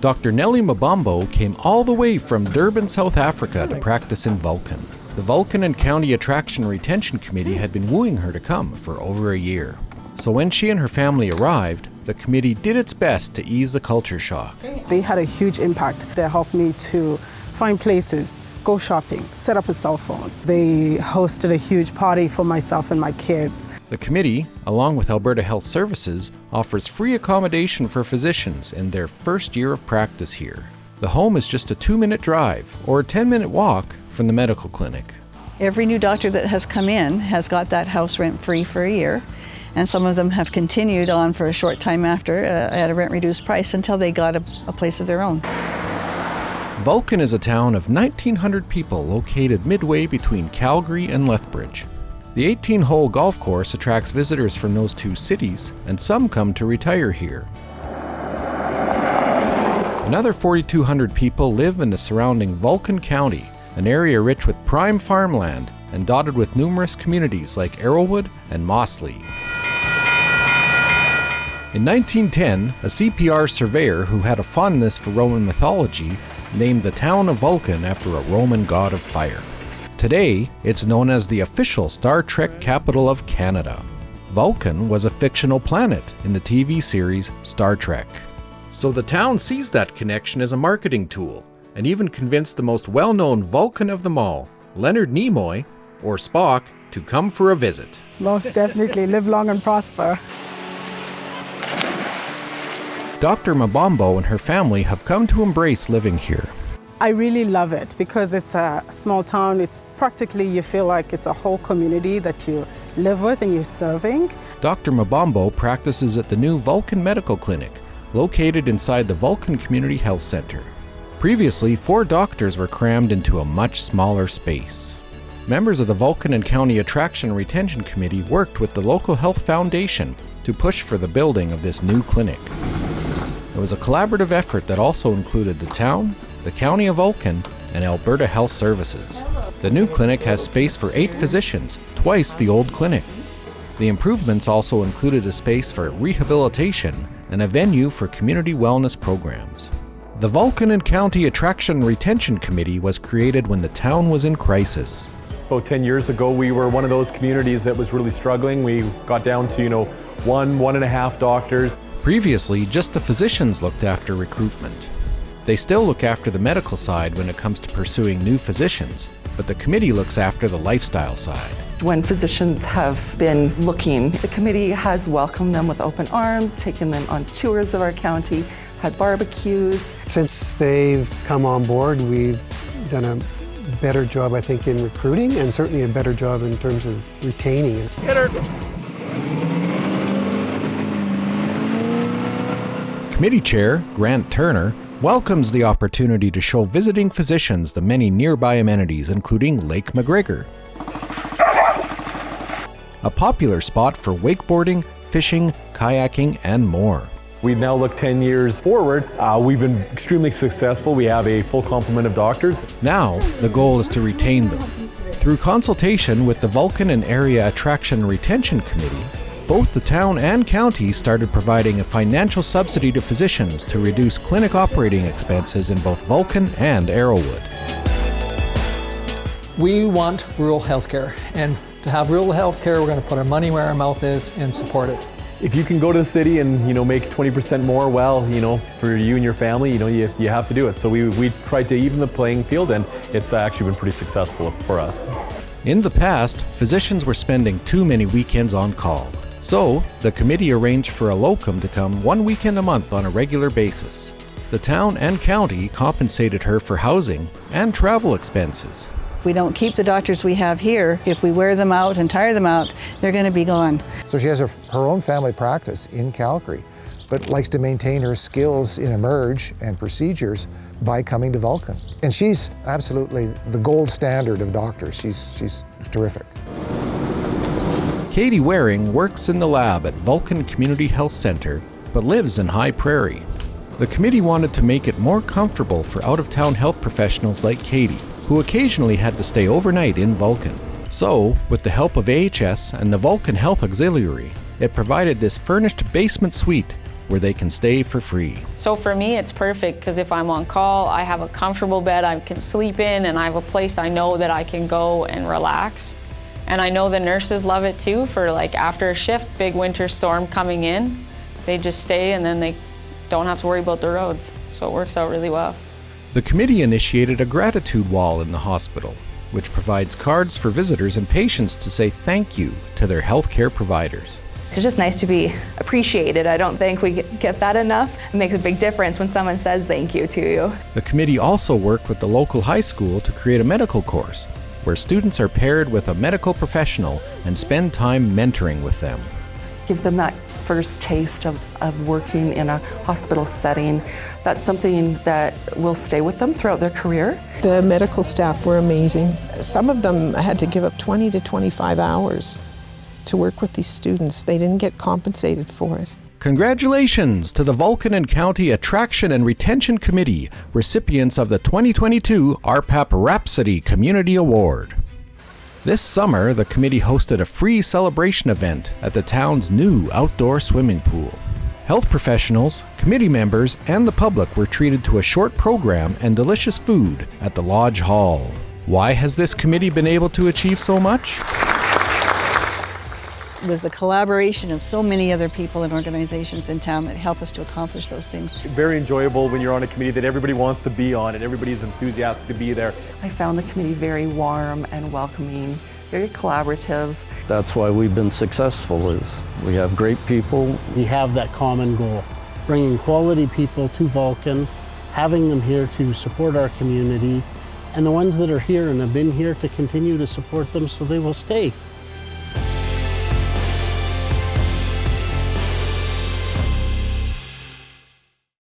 Dr. Nelly Mabombo came all the way from Durban, South Africa to practice in Vulcan. The Vulcan and County Attraction Retention Committee had been wooing her to come for over a year. So when she and her family arrived, the committee did its best to ease the culture shock. They had a huge impact. They helped me to find places, go shopping, set up a cell phone. They hosted a huge party for myself and my kids. The committee, along with Alberta Health Services, offers free accommodation for physicians in their first year of practice here. The home is just a two minute drive or a 10 minute walk from the medical clinic. Every new doctor that has come in has got that house rent free for a year, and some of them have continued on for a short time after uh, at a rent reduced price until they got a, a place of their own. Vulcan is a town of 1,900 people located midway between Calgary and Lethbridge. The 18 hole golf course attracts visitors from those two cities, and some come to retire here. Another 4,200 people live in the surrounding Vulcan County, an area rich with prime farmland and dotted with numerous communities like Arrowwood and Mossleigh. In 1910, a CPR surveyor who had a fondness for Roman mythology named the town of Vulcan after a Roman god of fire. Today, it's known as the official Star Trek capital of Canada. Vulcan was a fictional planet in the TV series Star Trek. So the town sees that connection as a marketing tool, and even convinced the most well known Vulcan of them all, Leonard Nimoy, or Spock, to come for a visit. Most definitely live long and prosper. Dr. Mabombo and her family have come to embrace living here. I really love it because it's a small town. It's practically, you feel like it's a whole community that you live with and you're serving. Dr. Mabombo practices at the new Vulcan Medical Clinic, located inside the Vulcan Community Health Center. Previously, four doctors were crammed into a much smaller space. Members of the Vulcan and County Attraction Retention Committee worked with the local health foundation to push for the building of this new clinic. It was a collaborative effort that also included the town, the County of Vulcan, and Alberta Health Services. The new clinic has space for eight physicians, twice the old clinic. The improvements also included a space for rehabilitation and a venue for community wellness programs. The Vulcan and County Attraction Retention Committee was created when the town was in crisis. About 10 years ago, we were one of those communities that was really struggling. We got down to, you know, one, one and a half doctors. Previously, just the physicians looked after recruitment. They still look after the medical side when it comes to pursuing new physicians, but the committee looks after the lifestyle side. When physicians have been looking, the committee has welcomed them with open arms, taken them on tours of our county, had barbecues. Since they've come on board, we've done a better job, I think, in recruiting and certainly a better job in terms of retaining. Committee Chair Grant Turner welcomes the opportunity to show visiting physicians the many nearby amenities, including Lake McGregor, a popular spot for wakeboarding, fishing, kayaking, and more. We now look 10 years forward. Uh, we've been extremely successful. We have a full complement of doctors. Now, the goal is to retain them. Through consultation with the Vulcan and Area Attraction Retention Committee, both the town and county started providing a financial subsidy to physicians to reduce clinic operating expenses in both Vulcan and Arrowwood. We want rural healthcare, and to have rural healthcare, we're going to put our money where our mouth is and support it. If you can go to the city and you know make 20% more, well, you know, for you and your family, you know, you, you have to do it. So we, we tried to even the playing field, and it's uh, actually been pretty successful for us. In the past, physicians were spending too many weekends on call. So, the committee arranged for a locum to come one weekend a month on a regular basis. The town and county compensated her for housing and travel expenses. We don't keep the doctors we have here, if we wear them out and tire them out, they're going to be gone. So she has her, her own family practice in Calgary, but likes to maintain her skills in emerge and procedures by coming to Vulcan. And she's absolutely the gold standard of doctors. She's, she's terrific. Katie Waring works in the lab at Vulcan Community Health Center, but lives in High Prairie. The committee wanted to make it more comfortable for out of town health professionals like Katie, who occasionally had to stay overnight in Vulcan. So, with the help of AHS and the Vulcan Health Auxiliary, it provided this furnished basement suite where they can stay for free. So for me, it's perfect because if I'm on call, I have a comfortable bed I can sleep in and I have a place I know that I can go and relax. And I know the nurses love it too for like after a shift, big winter storm coming in, they just stay and then they don't have to worry about the roads. So it works out really well. The committee initiated a gratitude wall in the hospital, which provides cards for visitors and patients to say thank you to their healthcare providers. It's just nice to be appreciated. I don't think we get that enough. It makes a big difference when someone says thank you to you. The committee also worked with the local high school to create a medical course where students are paired with a medical professional and spend time mentoring with them. Give them that first taste of, of working in a hospital setting. That's something that will stay with them throughout their career. The medical staff were amazing. Some of them had to give up 20 to 25 hours to work with these students. They didn't get compensated for it. Congratulations to the Vulcan and County Attraction and Retention Committee, recipients of the 2022 RPAP Rhapsody Community Award. This summer, the committee hosted a free celebration event at the town's new outdoor swimming pool. Health professionals, committee members, and the public were treated to a short program and delicious food at the Lodge Hall. Why has this committee been able to achieve so much? It was the collaboration of so many other people and organizations in town that help us to accomplish those things. Very enjoyable when you're on a committee that everybody wants to be on and everybody's enthusiastic to be there. I found the committee very warm and welcoming, very collaborative. That's why we've been successful is we have great people. We have that common goal, bringing quality people to Vulcan, having them here to support our community, and the ones that are here and have been here to continue to support them so they will stay.